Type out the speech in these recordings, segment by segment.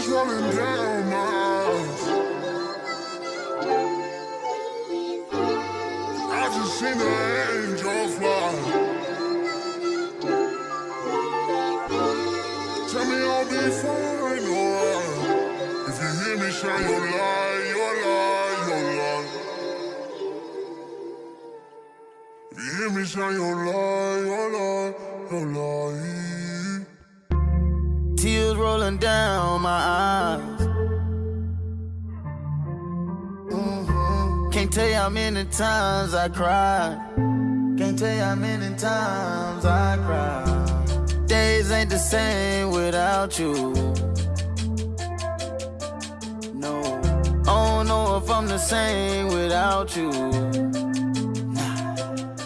Tears rolling down my eyes. I just seen an angel fly. Tell me I'll be fine, alright. If you hear me shine your light, your light, your light. If you hear me shine your light, your light, your light. Tears rolling down my eyes. Mhm. Can't tell you how many times I cried. Can't tell you how many times I cried. Days ain't the same without you. No, I don't know if I'm the same without you. Nah,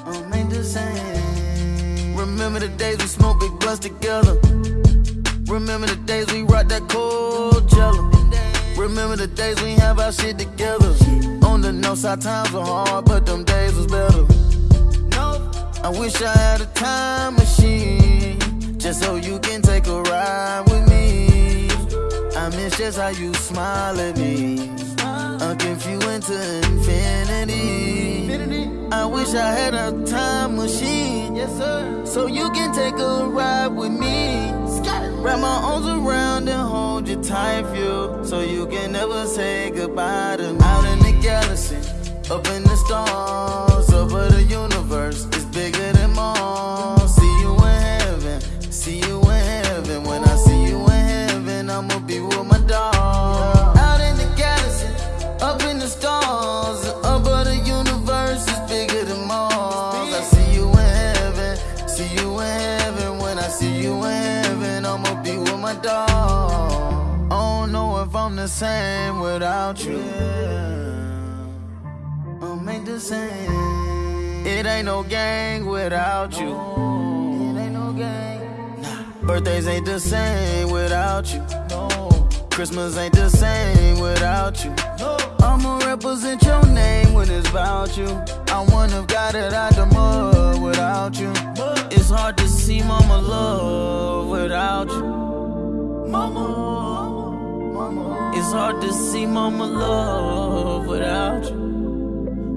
I'm ain't the same. Remember the days we smoked big blunts together. Remember the days we rocked that cold jello. Remember the days we have our shit together. On the north side times were hard, but them days was better. I wish I had a time machine, just so you can take a ride with me. I miss just how you smile at me. I'll give you into infinity. I wish I had a time machine, yes sir, so you can take a ride with me. Wrap my arms around and hold you tight, you so you can never say goodbye to me. Out in the galaxy, up in the stars, over the universe, it's bigger than Mars. See you in heaven, see you in heaven. When I see you in heaven, I'ma be my. I don't know if I'm the same without you. I'm ain't the same. It ain't no gang without you. It ain't no gang. Nah. Birthdays ain't the same without you. No. Christmas ain't the same without you. No. I'ma represent your name when it's about you. I wouldn't have got it out the mud without you. It's hard to see mama love. Mama, mama. It's hard to see mama love without you.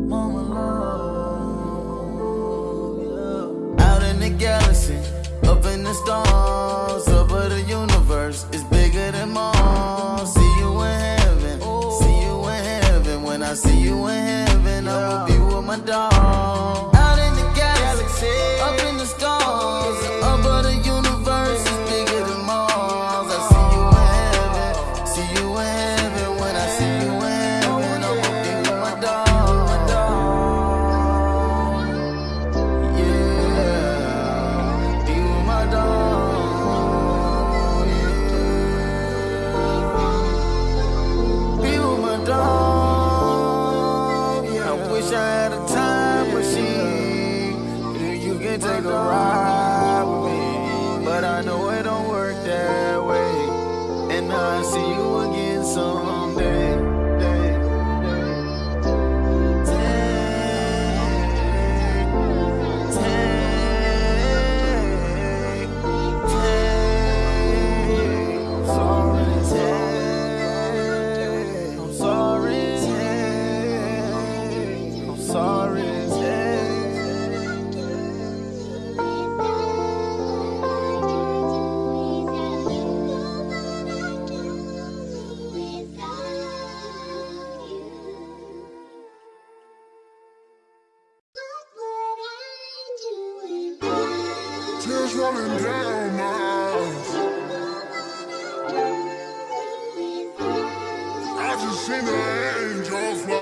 Mama love, yeah. Out in the galaxy, up in the stars, over the universe, it's bigger than Mars. See you in heaven, see you in heaven. When I see you in heaven, I will be with my dog. You again someday. Tears rolling down my eyes. I just seen an